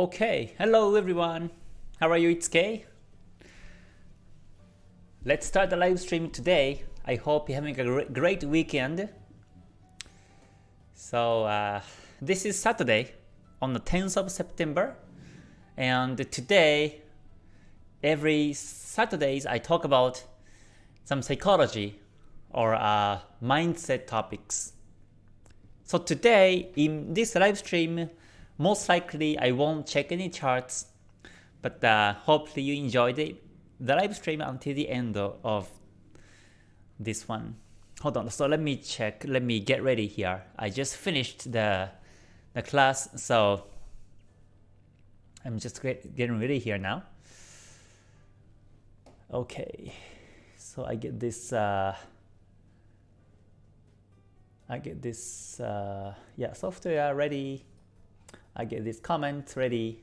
Okay, hello everyone. How are you? It's Kay. Let's start the live stream today. I hope you're having a great weekend. So uh, this is Saturday on the 10th of September and today every Saturdays I talk about some psychology or uh, mindset topics. So today in this live stream most likely I won't check any charts, but uh, hopefully you enjoyed it, the live stream until the end of, of this one. Hold on, so let me check, let me get ready here. I just finished the, the class, so I'm just get, getting ready here now. Okay, so I get this, uh, I get this, uh, yeah, software ready. I get this comment ready.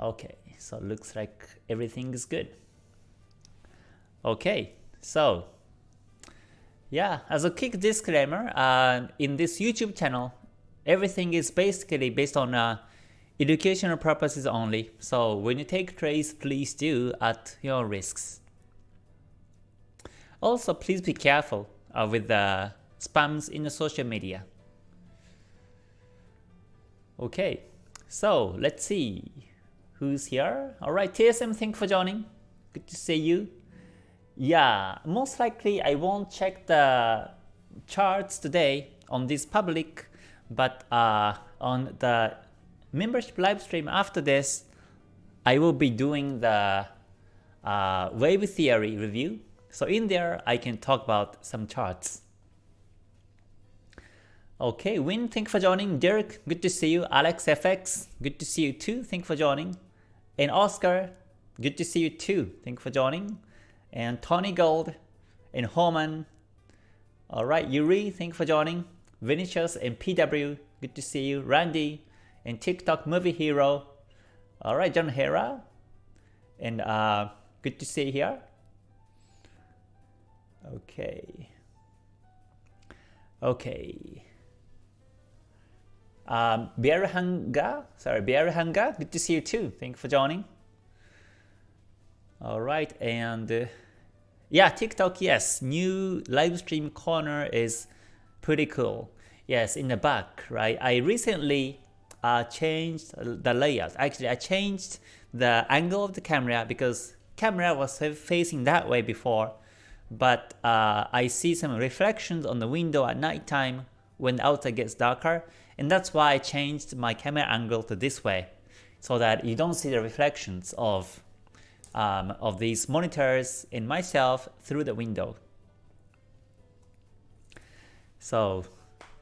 Okay, so looks like everything is good. Okay, so yeah, as a quick disclaimer, uh, in this YouTube channel, everything is basically based on uh, educational purposes only. So when you take trades, please do at your risks. Also, please be careful uh, with the spams in the social media. Okay, so let's see who's here. Alright, TSM, thank you for joining. Good to see you. Yeah, most likely I won't check the charts today on this public, but uh, on the membership live stream after this, I will be doing the uh, wave theory review. So in there, I can talk about some charts. Okay, Win, thank you for joining. Dirk, good to see you. Alex FX, good to see you too. Thank you for joining. And Oscar, good to see you too. Thank you for joining. And Tony Gold and Homan. Alright, Yuri, thank you for joining. Vinicius and PW, good to see you. Randy and TikTok Movie Hero. Alright, John Hera. And uh, good to see you here. Okay. Okay. Um, Biarhanga, sorry, Biarhanga, good to see you too. Thank you for joining. All right, and uh, yeah, TikTok, yes, new live stream corner is pretty cool. Yes, in the back, right? I recently uh, changed the layout. Actually, I changed the angle of the camera because camera was facing that way before, but uh, I see some reflections on the window at night time when the outside gets darker and that's why I changed my camera angle to this way so that you don't see the reflections of um, of these monitors in myself through the window. So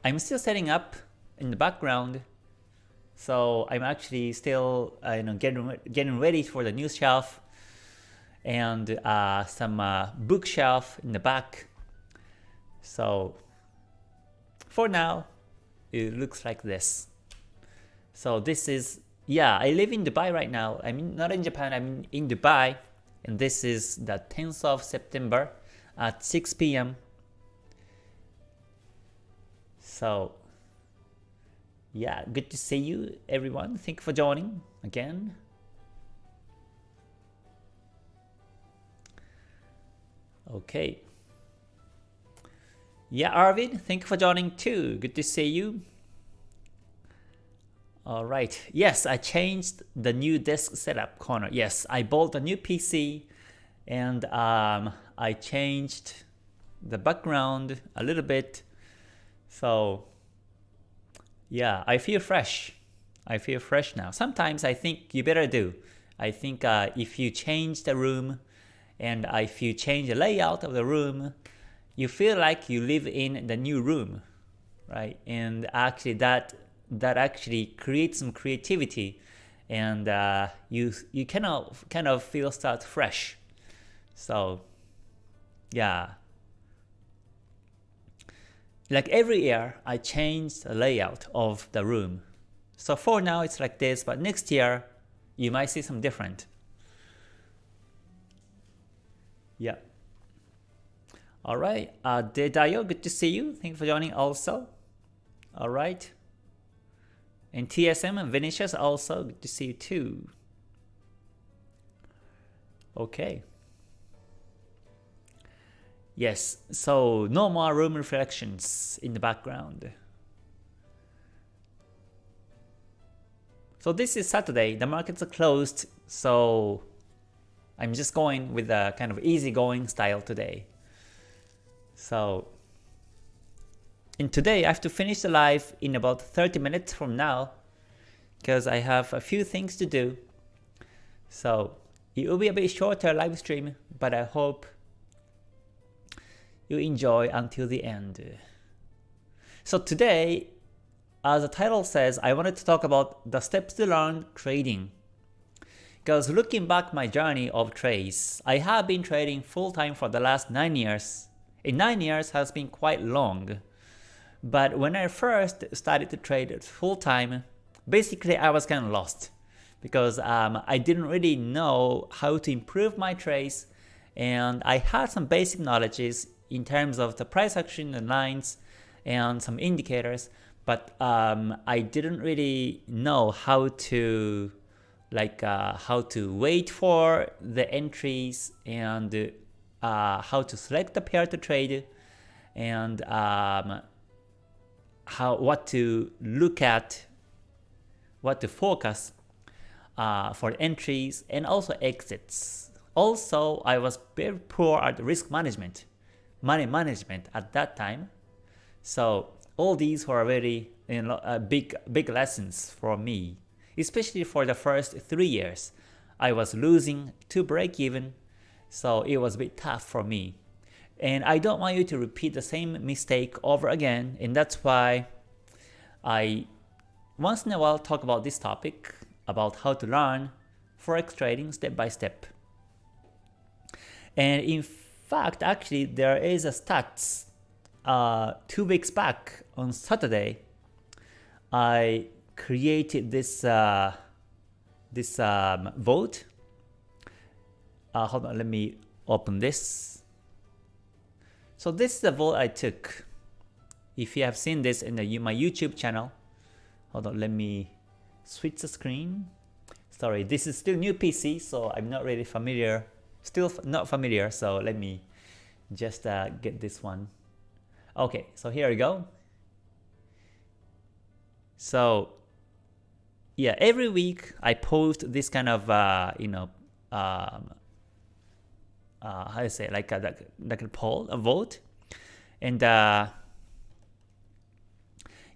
I'm still setting up in the background. So I'm actually still uh, you know getting getting ready for the new shelf and uh, some uh, bookshelf in the back. So for now, it looks like this. So this is, yeah, I live in Dubai right now. I mean, not in Japan, I'm in Dubai. And this is the 10th of September at 6 p.m. So, yeah, good to see you everyone. Thank you for joining again. Okay. Yeah, Arvid, thank you for joining too. Good to see you. All right. Yes, I changed the new desk setup corner. Yes, I bought a new PC and um, I changed the background a little bit. So yeah, I feel fresh. I feel fresh now. Sometimes I think you better do. I think uh, if you change the room and if you change the layout of the room, you feel like you live in the new room, right? And actually that that actually creates some creativity and uh, you you kind of kind of feel start fresh. So yeah. Like every year, I change the layout of the room. So for now, it's like this, but next year, you might see some different. Yeah. All right, uh, Dedayo, good to see you. Thank you for joining also. All right. And TSM and Vinicius also, good to see you too. Okay. Yes, so no more room reflections in the background. So this is Saturday, the markets are closed, so I'm just going with a kind of easygoing style today. So in today I have to finish the live in about 30 minutes from now because I have a few things to do. So it will be a bit shorter live stream, but I hope you enjoy until the end. So today, as the title says, I wanted to talk about the steps to learn trading. Because looking back my journey of trades, I have been trading full-time for the last 9 years. And 9 years has been quite long. But when I first started to trade full-time, basically I was kind of lost. Because um, I didn't really know how to improve my trades and I had some basic knowledges in terms of the price action and lines and some indicators, but um, I didn't really know how to like uh, how to wait for the entries and uh, how to select the pair to trade and um, how what to look at, what to focus uh, for entries and also exits. Also, I was very poor at risk management money management at that time. So all these were very you know, uh, big big lessons for me, especially for the first three years. I was losing to break even, so it was a bit tough for me. And I don't want you to repeat the same mistake over again, and that's why I once in a while talk about this topic, about how to learn forex trading step by step. And in fact, actually, there is a stats uh, two weeks back on Saturday. I created this uh, this um, vote. Uh, hold on, let me open this. So this is the vote I took. If you have seen this in the, my YouTube channel, hold on, let me switch the screen. Sorry, this is still new PC, so I'm not really familiar Still not familiar, so let me just uh, get this one. Okay, so here we go. So yeah, every week I post this kind of uh, you know um, uh, how do you say like a, like, a poll, a vote, and uh,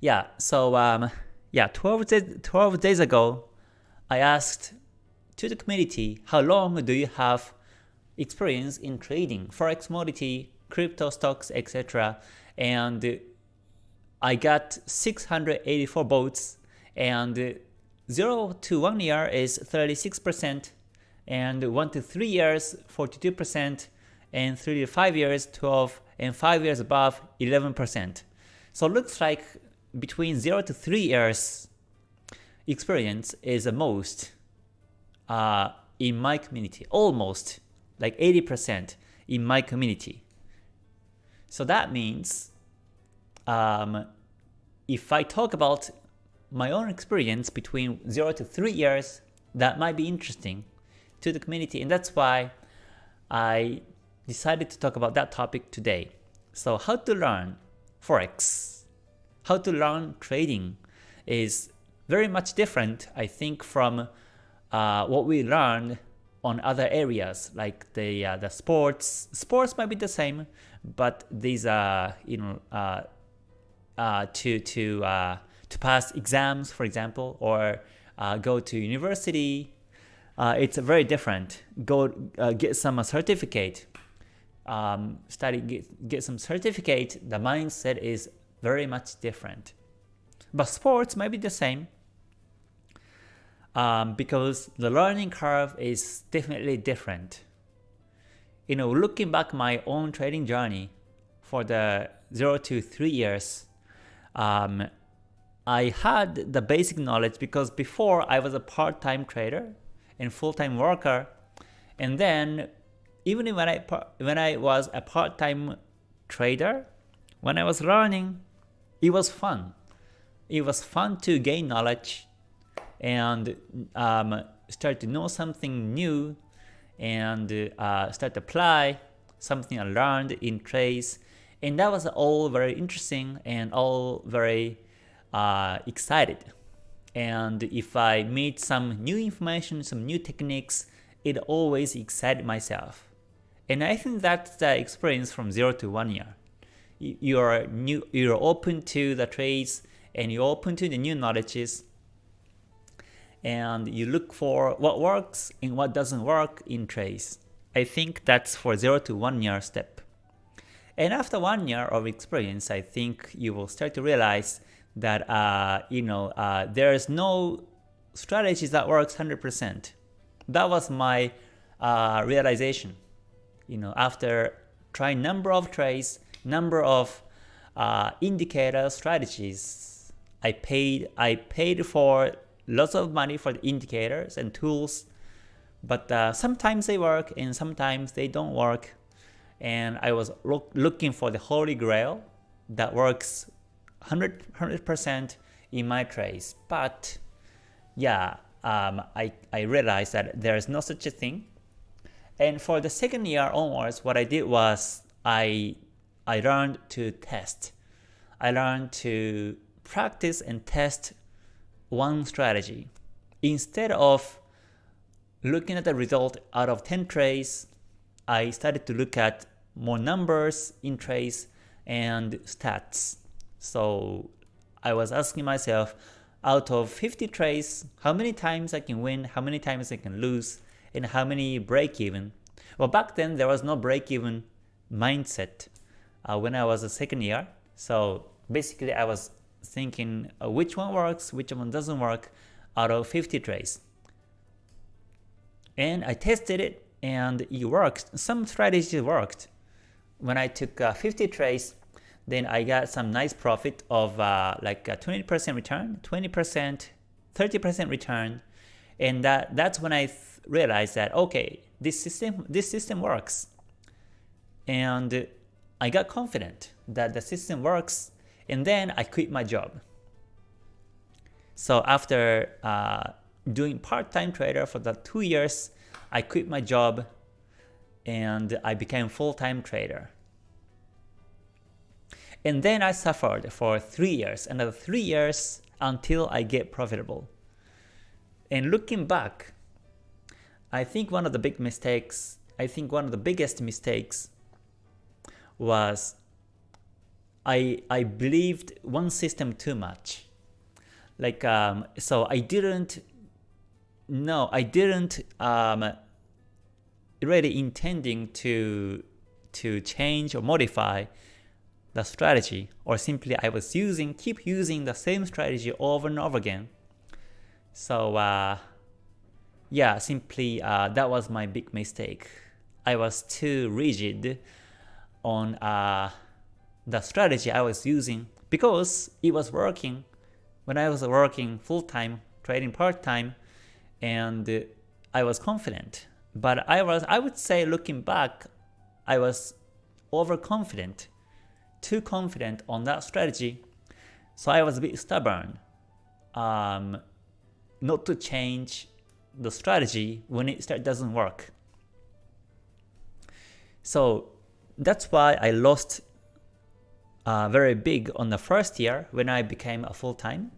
yeah, so um, yeah, 12 days, 12 days ago, I asked to the community how long do you have experience in trading, forex commodity, crypto stocks, etc. And I got 684 votes and 0 to 1 year is 36% and 1 to 3 years 42% and 3 to 5 years 12 and 5 years above 11%. So looks like between 0 to 3 years experience is the most uh, in my community, almost like 80% in my community. So that means um, if I talk about my own experience between 0 to 3 years, that might be interesting to the community and that's why I decided to talk about that topic today. So how to learn Forex, how to learn trading is very much different I think from uh, what we learned on other areas like the uh, the sports. Sports might be the same, but these are you know uh, uh, to to uh, to pass exams, for example, or uh, go to university. Uh, it's very different. Go get some certificate. Um, study get, get some certificate. The mindset is very much different. But sports might be the same um, because the learning curve is definitely different. You know, looking back my own trading journey for the 0 to 3 years, um, I had the basic knowledge because before I was a part-time trader and full-time worker, and then even when I when I was a part-time trader, when I was learning, it was fun. it was fun to gain knowledge and um, start to know something new and uh, start to apply something I learned in trades. And that was all very interesting and all very uh, excited. And if I meet some new information, some new techniques, it always excited myself. And I think that's the experience from 0 to 1 year. You're, new, you're open to the trades and you're open to the new knowledges and you look for what works and what doesn't work in trades. I think that's for 0 to 1 year step. And after 1 year of experience, I think you will start to realize that uh, you know uh, there is no strategy that works 100%. That was my uh, realization. You know, after trying number of trades, number of uh, indicator strategies, I paid I paid for lots of money for the indicators and tools, but uh, sometimes they work and sometimes they don't work. And I was look, looking for the holy grail that works 100 percent in my trades. But yeah, um, I I realized that there is no such a thing. And for the second year onwards, what I did was I I learned to test. I learned to practice and test one strategy. Instead of looking at the result out of 10 trades, I started to look at more numbers in trades and stats. So I was asking myself, out of 50 trades, how many times I can win, how many times I can lose, and how many break even. Well, back then there was no break even mindset uh, when I was a second year. So basically I was thinking uh, which one works, which one doesn't work out of 50 trades. And I tested it and it worked. Some strategies worked. When I took uh, 50 trades, then I got some nice profit of uh, like 20% return, 20%, 30% return. And that, that's when I realized that, okay, this system, this system works. And I got confident that the system works and then I quit my job. So after uh, doing part-time trader for the two years, I quit my job and I became full-time trader. And then I suffered for three years, another three years until I get profitable. And looking back, I think one of the big mistakes, I think one of the biggest mistakes was I I believed one system too much. Like um, so I didn't no I didn't um, really intending to to change or modify the strategy or simply I was using keep using the same strategy over and over again. So uh, yeah, simply uh, that was my big mistake. I was too rigid on uh, the strategy I was using because it was working when I was working full-time, trading part-time, and I was confident. But I was, I would say looking back, I was overconfident, too confident on that strategy. So I was a bit stubborn um, not to change the strategy when it start doesn't work. So that's why I lost uh, very big on the first year when I became a full-time.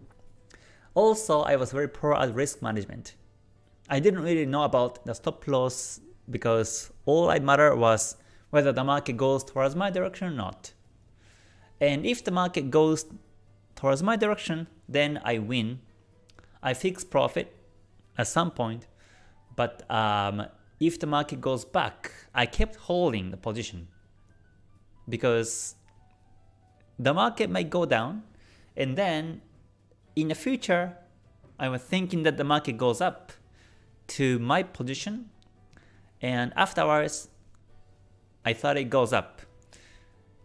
Also, I was very poor at risk management. I didn't really know about the stop loss because all I mattered was whether the market goes towards my direction or not. And if the market goes towards my direction, then I win. I fix profit at some point, but um, if the market goes back, I kept holding the position because the market might go down and then in the future I was thinking that the market goes up to my position and afterwards I thought it goes up.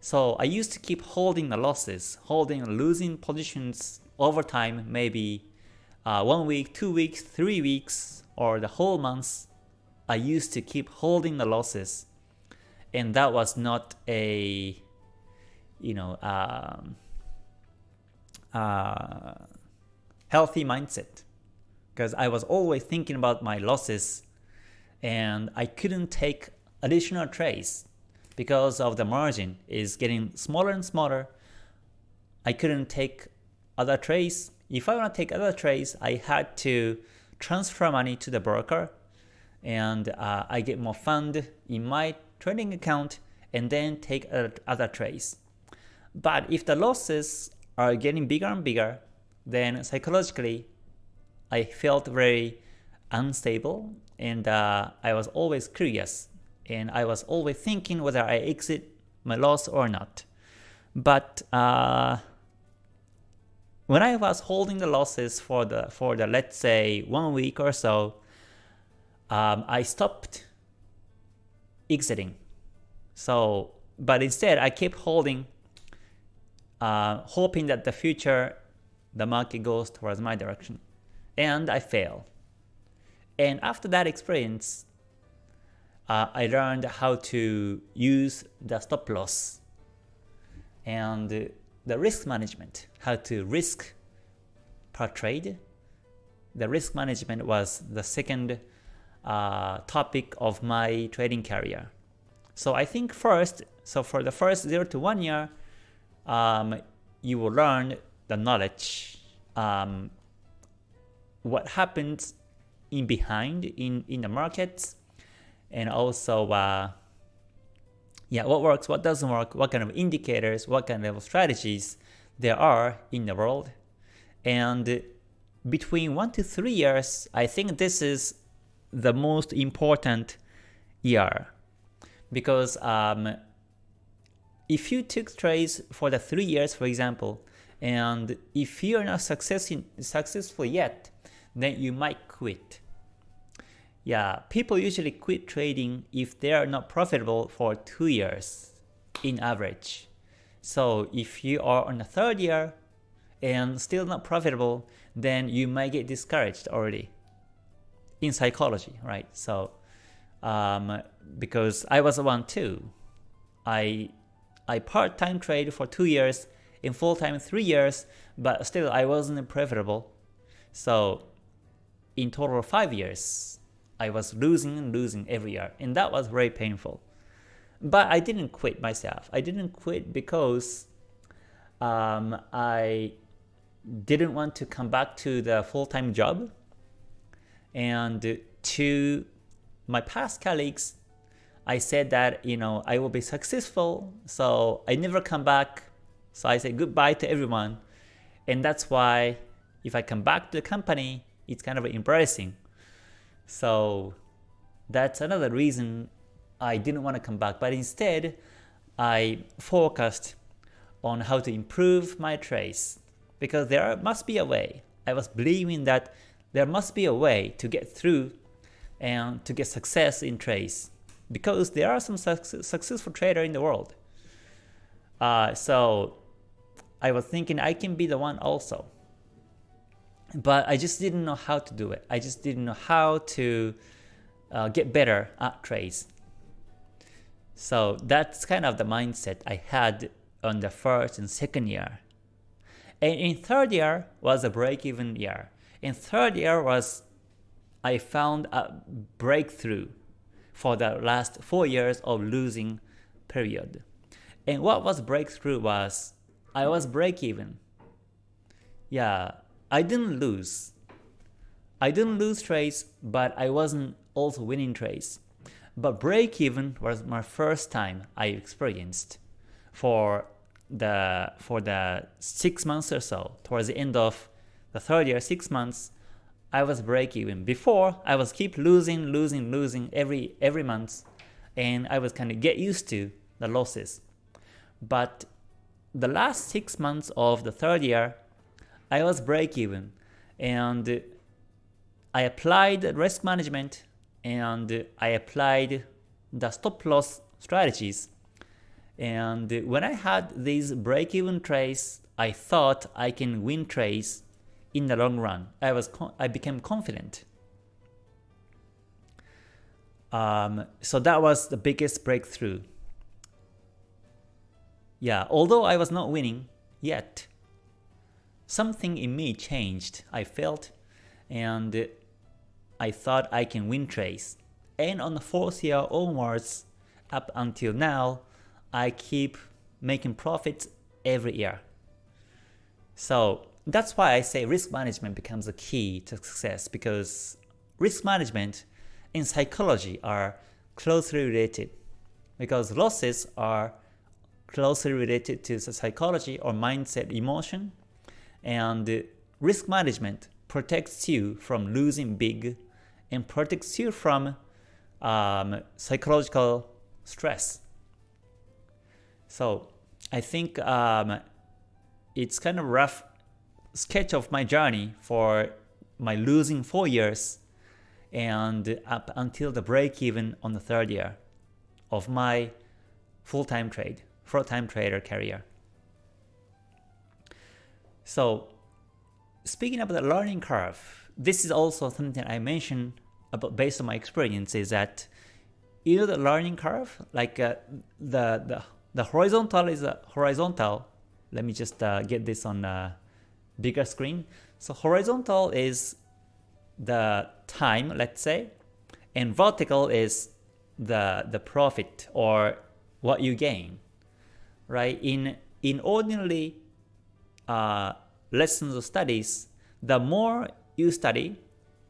So I used to keep holding the losses, holding losing positions over time, maybe uh, one week, two weeks, three weeks, or the whole month. I used to keep holding the losses. And that was not a you know, um, uh, healthy mindset. Because I was always thinking about my losses and I couldn't take additional trades because of the margin is getting smaller and smaller. I couldn't take other trades. If I want to take other trades, I had to transfer money to the broker and uh, I get more fund in my trading account and then take other trades. But if the losses are getting bigger and bigger, then psychologically I felt very unstable and uh, I was always curious and I was always thinking whether I exit my loss or not. But uh, when I was holding the losses for the for the let's say one week or so, um, I stopped exiting. So, but instead I kept holding, uh, hoping that the future the market goes towards my direction, and I fail. And after that experience, uh, I learned how to use the stop loss and the risk management, how to risk per trade. The risk management was the second uh, topic of my trading career. So I think first, so for the first 0 to 1 year, um, you will learn the knowledge, um, what happens in behind in, in the markets, and also uh, yeah, what works, what doesn't work, what kind of indicators, what kind of strategies there are in the world. And between 1 to 3 years, I think this is the most important year. Because um, if you took trades for the 3 years, for example, and if you're not success successful yet, then you might quit. Yeah, people usually quit trading if they are not profitable for two years in average. So if you are on the third year and still not profitable, then you might get discouraged already in psychology, right? So um, because I was one too, I I part-time trade for two years, in full-time three years, but still I wasn't profitable. So in total five years, I was losing and losing every year, and that was very painful. But I didn't quit myself. I didn't quit because um, I didn't want to come back to the full-time job. And to my past colleagues, I said that you know I will be successful, so I never come back. So I said goodbye to everyone, and that's why if I come back to the company, it's kind of embarrassing so that's another reason I didn't want to come back, but instead I focused on how to improve my trades because there must be a way. I was believing that there must be a way to get through and to get success in trades because there are some su successful trader in the world. Uh, so I was thinking I can be the one also but I just didn't know how to do it. I just didn't know how to uh, get better at trades. So that's kind of the mindset I had on the first and second year. And in third year was a break-even year. In third year was I found a breakthrough for the last four years of losing period. And what was breakthrough was I was break-even. Yeah, I didn't lose. I didn't lose trades, but I wasn't also winning trades. But break even was my first time I experienced for the for the six months or so. Towards the end of the third year, six months, I was break even. Before I was keep losing, losing, losing every every month, and I was kind of get used to the losses. But the last six months of the third year, I was break even and I applied risk management and I applied the stop loss strategies. And when I had these break-even trades, I thought I can win trades in the long run. I was I became confident. Um, so that was the biggest breakthrough. Yeah, although I was not winning yet, something in me changed. I felt and I thought I can win trades. And on the fourth year onwards, up until now, I keep making profits every year. So that's why I say risk management becomes a key to success because risk management and psychology are closely related because losses are closely related to the psychology or mindset emotion and risk management protects you from losing big and protects you from um, psychological stress. So I think um, it's kind of rough sketch of my journey for my losing four years and up until the break even on the third year of my full-time trade, full-time trader career. So speaking about the learning curve, this is also something I mentioned about based on my experience is that you know the learning curve, like uh, the, the the horizontal is a horizontal. Let me just uh, get this on a bigger screen. So horizontal is the time, let's say, and vertical is the the profit or what you gain, right? In in ordinary uh, lessons or studies, the more you study,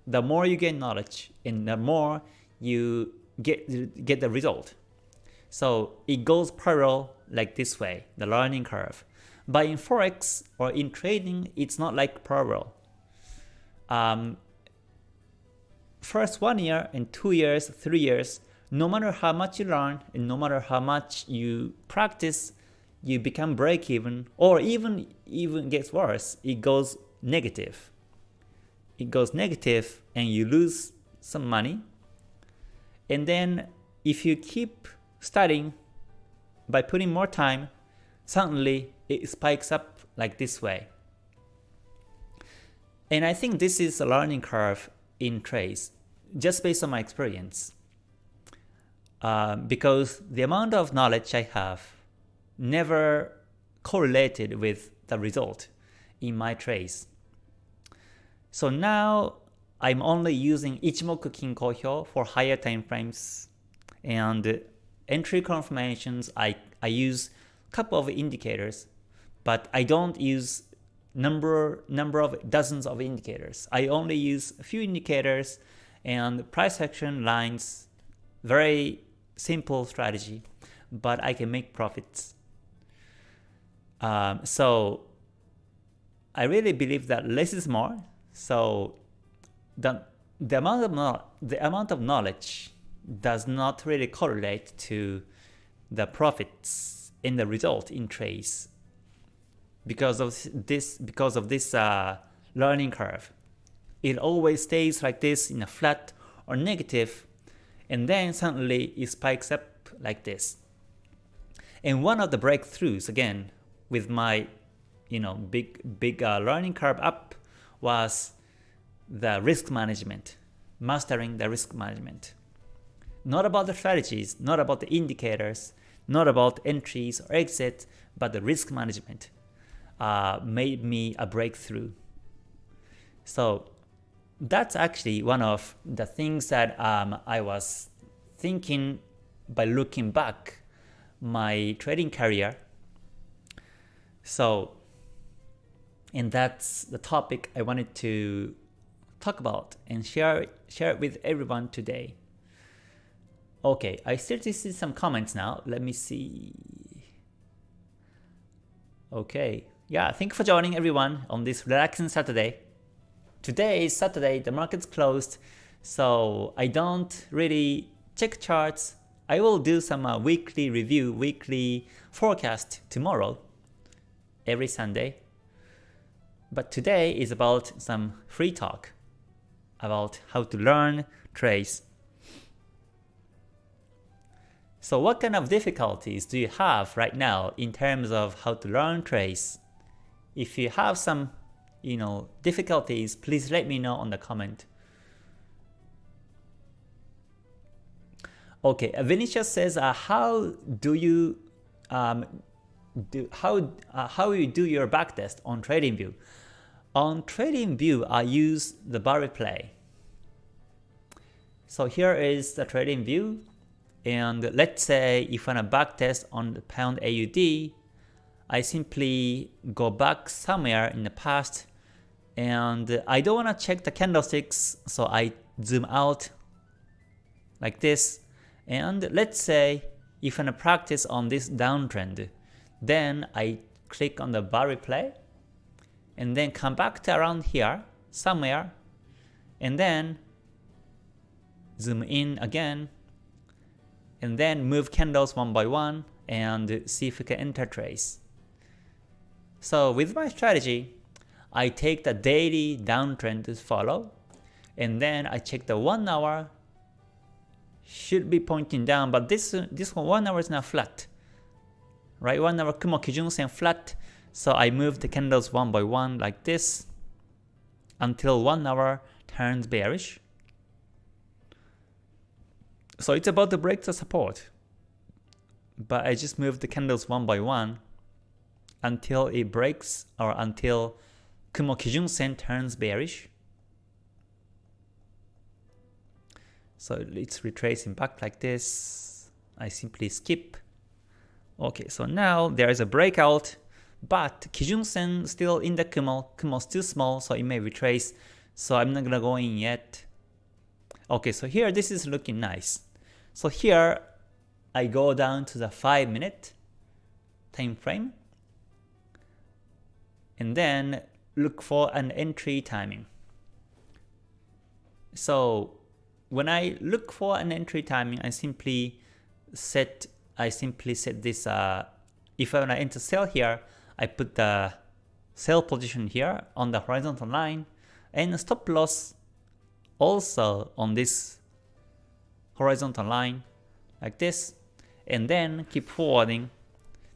the more you gain knowledge, and the more you get get the result. So it goes parallel like this way, the learning curve. But in forex or in trading, it's not like parallel. Um, first one year and two years, three years, no matter how much you learn and no matter how much you practice, you become break even or even even gets worse, it goes negative. It goes negative and you lose some money. And then if you keep studying by putting more time, suddenly it spikes up like this way. And I think this is a learning curve in trades, just based on my experience. Uh, because the amount of knowledge I have never correlated with the result in my trades. So now I'm only using Ichimoku Kinko Hyo for higher time frames and entry confirmations I, I use a couple of indicators but I don't use number number of dozens of indicators. I only use a few indicators and price action lines very simple strategy but I can make profits um, so I really believe that less is more. So the the amount of the amount of knowledge does not really correlate to the profits in the result in trades because of this because of this uh, learning curve. It always stays like this in a flat or negative, and then suddenly it spikes up like this. And one of the breakthroughs again with my you know big big uh, learning curve up was the risk management, mastering the risk management. Not about the strategies, not about the indicators, not about entries or exits, but the risk management uh, made me a breakthrough. So that's actually one of the things that um, I was thinking by looking back my trading career so, and that's the topic I wanted to talk about and share share it with everyone today. Okay, I to see some comments now. Let me see. Okay, yeah, thank you for joining everyone on this relaxing Saturday. Today is Saturday, the market's closed, so I don't really check charts. I will do some uh, weekly review, weekly forecast tomorrow every Sunday. But today is about some free talk about how to learn trades. So what kind of difficulties do you have right now in terms of how to learn trades? If you have some you know, difficulties, please let me know on the comment. Okay, Vinicius says, uh, how do you um, do how uh, how you do your backtest on TradingView. On TradingView, I use the bar replay. So here is the TradingView. And let's say if I want to backtest on the pound AUD, I simply go back somewhere in the past and I don't want to check the candlesticks so I zoom out like this and let's say if I want to practice on this downtrend then I click on the bar replay and then come back to around here somewhere and then zoom in again and then move candles one by one and see if we can enter trace. So with my strategy, I take the daily downtrend to follow, and then I check the 1 hour, should be pointing down, but this this one 1 hour is now flat. Right, 1 hour Kumo Kijun Sen flat, so I move the candles one by one like this until 1 hour turns bearish. So it's about to break the support. But I just move the candles one by one until it breaks or until Kumo Kijun Sen turns bearish. So it's retracing back like this. I simply skip. Okay, so now there is a breakout, but Kijun Sen still in the Kumo. Kumo still small, so it may retrace. So I'm not gonna go in yet. Okay, so here this is looking nice. So here I go down to the 5 minute time frame and then look for an entry timing. So when I look for an entry timing, I simply set I simply set this uh, if I want to enter sell here, I put the sell position here on the horizontal line and stop loss also on this horizontal line like this and then keep forwarding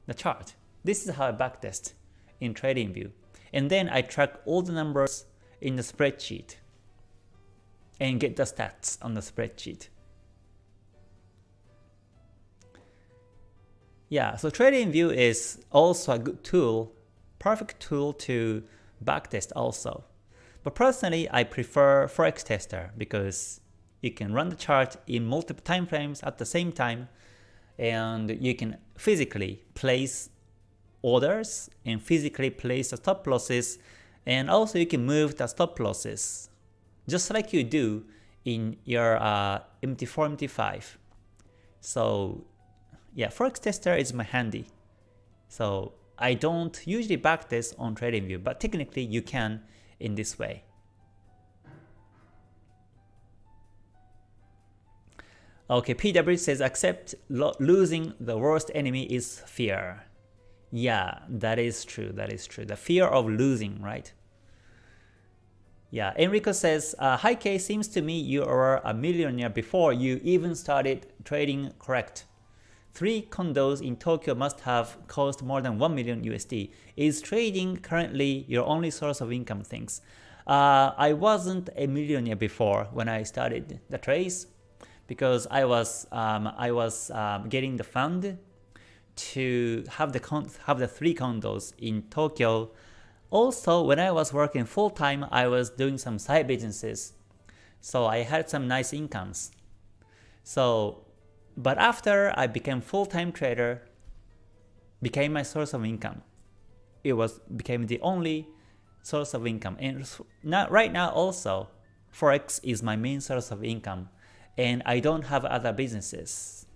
the chart. This is how I backtest in TradingView and then I track all the numbers in the spreadsheet and get the stats on the spreadsheet. Yeah, so TradingView is also a good tool, perfect tool to backtest also. But personally, I prefer Forex Tester because you can run the chart in multiple time frames at the same time and you can physically place orders and physically place the stop losses and also you can move the stop losses just like you do in your uh, MT4, MT5. So yeah, Forex Tester is my handy. So I don't usually backtest on TradingView, but technically you can in this way. Okay, PW says accept losing the worst enemy is fear. Yeah, that is true. That is true. The fear of losing, right? Yeah, Enrico says, uh, Hi K, seems to me you are a millionaire before you even started trading correct. Three condos in Tokyo must have cost more than 1 million USD. Is trading currently your only source of income things? Uh, I wasn't a millionaire before when I started the trades because I was um, I was um, getting the fund to have the have the three condos in Tokyo. Also, when I was working full time, I was doing some side businesses, so I had some nice incomes. So, but after I became full time trader, became my source of income. It was became the only source of income, and now right now also, forex is my main source of income, and I don't have other businesses.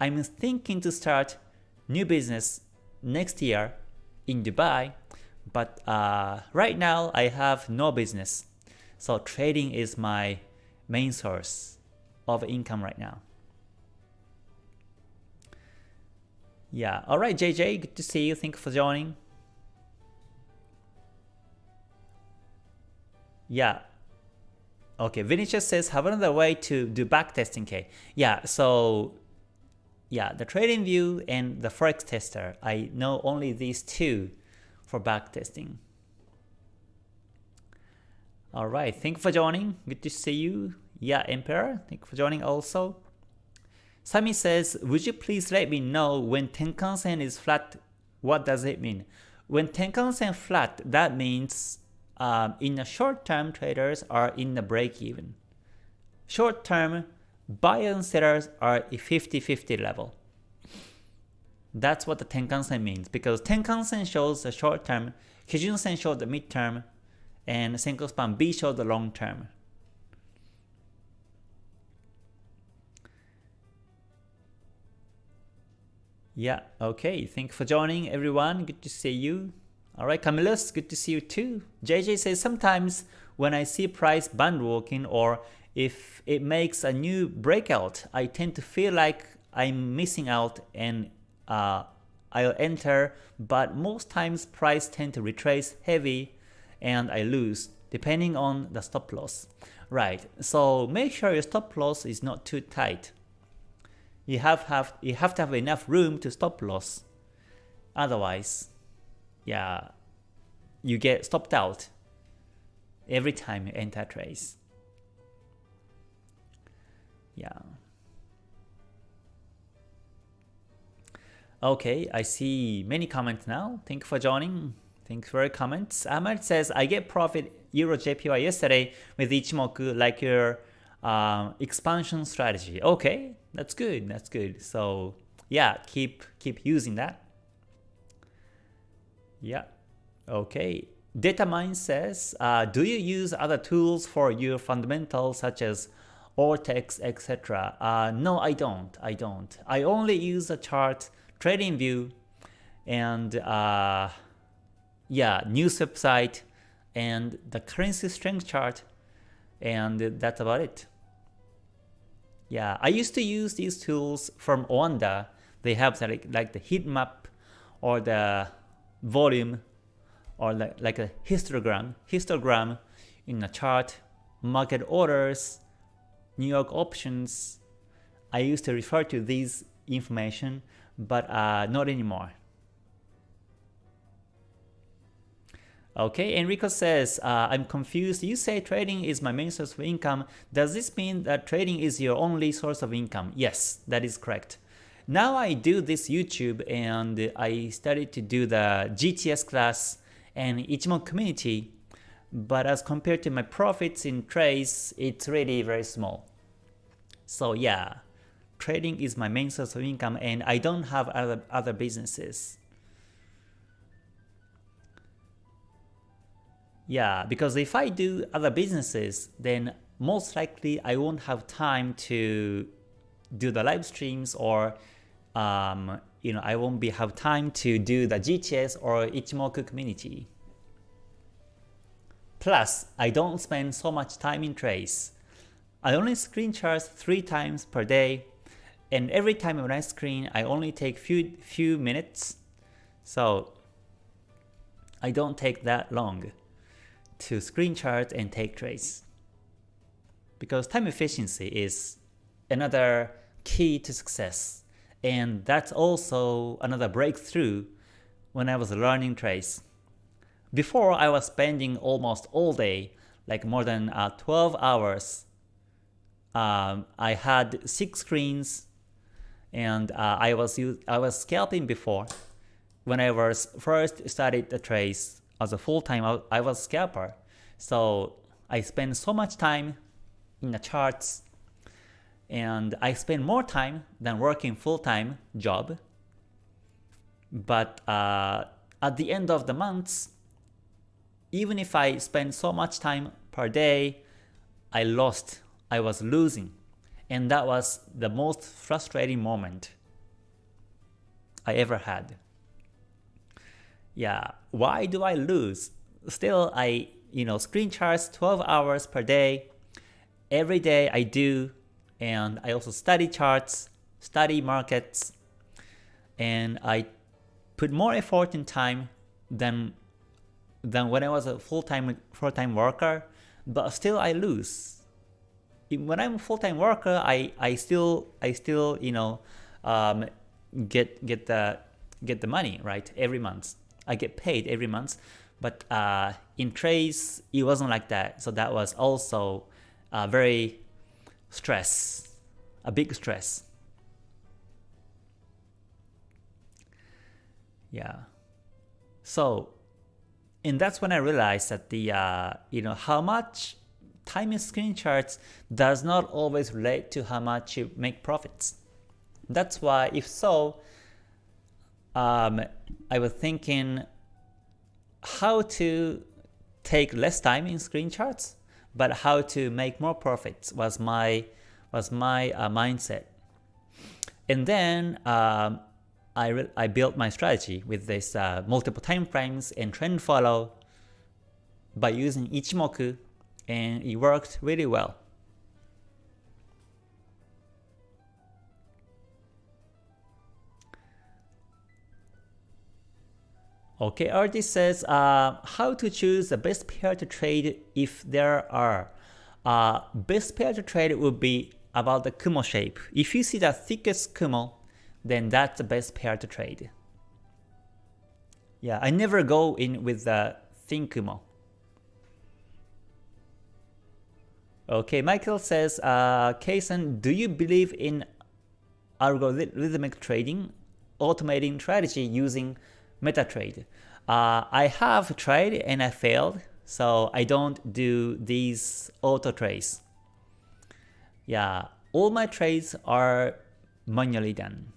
I'm thinking to start new business next year in Dubai, but uh, right now I have no business. So trading is my main source of income right now. Yeah, alright JJ, good to see you. Thank you for joining. Yeah. Okay, Vinicius says, have another way to do backtesting K. Yeah, so yeah, the trading view and the forex tester. I know only these two for backtesting. Alright, thank you for joining. Good to see you. Yeah, Emperor, thank you for joining also. Sami says, would you please let me know when Tenkan-sen is flat, what does it mean? When Tenkan-sen flat, that means um, in the short term traders are in the break even. Short term buyers and sellers are 50-50 level. That's what the Tenkan-sen means because Tenkan-sen shows the short term, Kijun-sen shows the mid term, and Senko Span B shows the long term. Yeah, okay. Thank you for joining everyone. Good to see you. Alright, Camillus, good to see you too. JJ says sometimes when I see price band walking or if it makes a new breakout, I tend to feel like I'm missing out and uh, I'll enter, but most times price tend to retrace heavy and I lose depending on the stop loss. Right, so make sure your stop loss is not too tight. You have, have, you have to have enough room to stop loss. Otherwise, yeah, you get stopped out every time you enter trades. Yeah. Okay, I see many comments now. Thank you for joining. Thanks for your comments. Ahmed says, I get profit Euro JPY yesterday with Ichimoku like your um, expansion strategy. Okay, that's good. That's good. So yeah, keep keep using that. Yeah. Okay. Datamine says, uh, do you use other tools for your fundamentals such as Ortex, etc.? Uh, no, I don't. I don't. I only use a chart, TradingView and uh, yeah, news website, and the currency strength chart, and that's about it. Yeah, I used to use these tools from Oanda. They have like, like the heat map or the volume or like, like a histogram, histogram in a chart, market orders, New York options. I used to refer to these information, but uh, not anymore. Okay, Enrico says, uh, I'm confused. You say trading is my main source of income. Does this mean that trading is your only source of income? Yes, that is correct. Now I do this YouTube and I started to do the GTS class and Ichimoku community, but as compared to my profits in trades, it's really very small. So yeah, trading is my main source of income and I don't have other, other businesses. Yeah, because if I do other businesses, then most likely I won't have time to do the live streams or um, you know I won't be have time to do the GTS or Ichimoku community. Plus, I don't spend so much time in trades. I only screen charts three times per day, and every time when I screen, I only take few few minutes, so I don't take that long to screen chart and take trades. Because time efficiency is another key to success. And that's also another breakthrough when I was learning trades. Before I was spending almost all day, like more than uh, 12 hours. Um, I had six screens and uh, I was I was scalping before. When I was first started the trades, as a full-time, I was scalper. So I spend so much time in the charts and I spend more time than working full-time job. But uh, at the end of the months, even if I spend so much time per day, I lost, I was losing. And that was the most frustrating moment I ever had yeah, why do I lose? Still, I, you know, screen charts 12 hours per day. Every day I do, and I also study charts, study markets, and I put more effort and time than than when I was a full-time full-time worker, but still I lose. When I'm a full-time worker, I, I still I still you know um, get get the get the money right every month. I get paid every month. But uh, in trades, it wasn't like that. So that was also uh, very stress, a big stress. Yeah. So and that's when I realized that the uh, you know how much timing screen charts does not always relate to how much you make profits. That's why if so, um, I was thinking how to take less time in screen charts, but how to make more profits was my was my uh, mindset. And then um, I, I built my strategy with this uh, multiple time frames and trend follow by using Ichimoku and it worked really well. Okay, artist says uh, how to choose the best pair to trade if there are. Uh, best pair to trade would be about the Kumo shape. If you see the thickest Kumo, then that's the best pair to trade. Yeah, I never go in with the thin Kumo. Okay, Michael says, uh, Kaysen, do you believe in algorithmic trading, automating strategy using MetaTrade. Uh, I have tried and I failed, so I don't do these auto trades. Yeah, all my trades are manually done.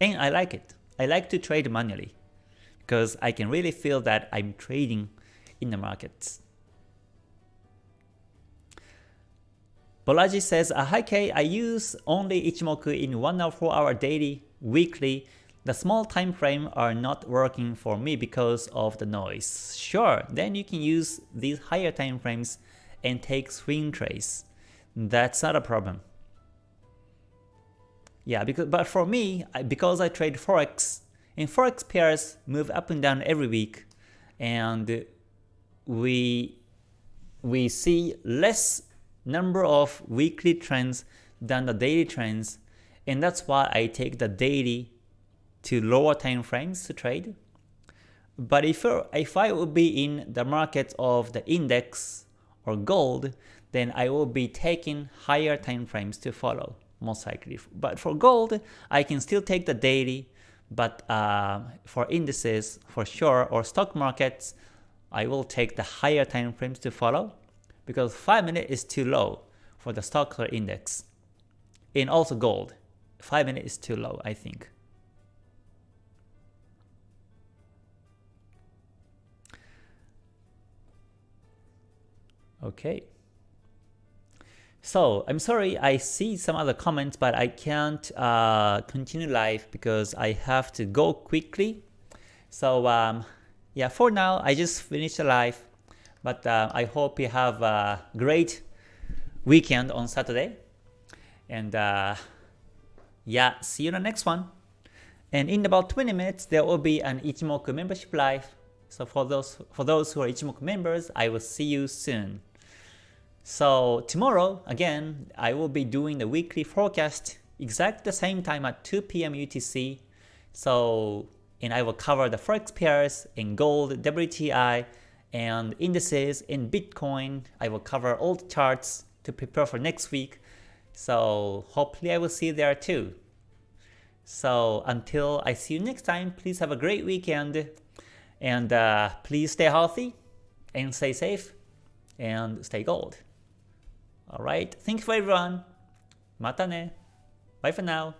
And I like it. I like to trade manually because I can really feel that I'm trading in the markets. Bolaji says, Hi K, I use only Ichimoku in 1 or 4 hour daily weekly, the small time frame are not working for me because of the noise. Sure, then you can use these higher time frames and take swing trades. That's not a problem. Yeah, because but for me, because I trade forex, and forex pairs move up and down every week, and we we see less number of weekly trends than the daily trends and that's why I take the daily to lower time frames to trade. But if, if I would be in the market of the index or gold, then I will be taking higher time frames to follow, most likely. But for gold, I can still take the daily, but uh, for indices, for sure, or stock markets, I will take the higher time frames to follow, because 5 minute is too low for the stock or index, and also gold. 5 minutes is too low, I think. Okay. So I'm sorry I see some other comments but I can't uh, continue live because I have to go quickly. So um, yeah, for now I just finished the live but uh, I hope you have a great weekend on Saturday and uh, yeah, see you in the next one. And in about 20 minutes, there will be an Ichimoku membership live. So for those for those who are Ichimoku members, I will see you soon. So tomorrow, again, I will be doing the weekly forecast exact the same time at 2 p.m. UTC. So, and I will cover the forex pairs in gold, WTI, and indices in Bitcoin. I will cover all the charts to prepare for next week. So hopefully I will see you there too. So until I see you next time, please have a great weekend and uh, please stay healthy and stay safe and stay gold. Alright, thank you for everyone. Mata ne. Bye for now.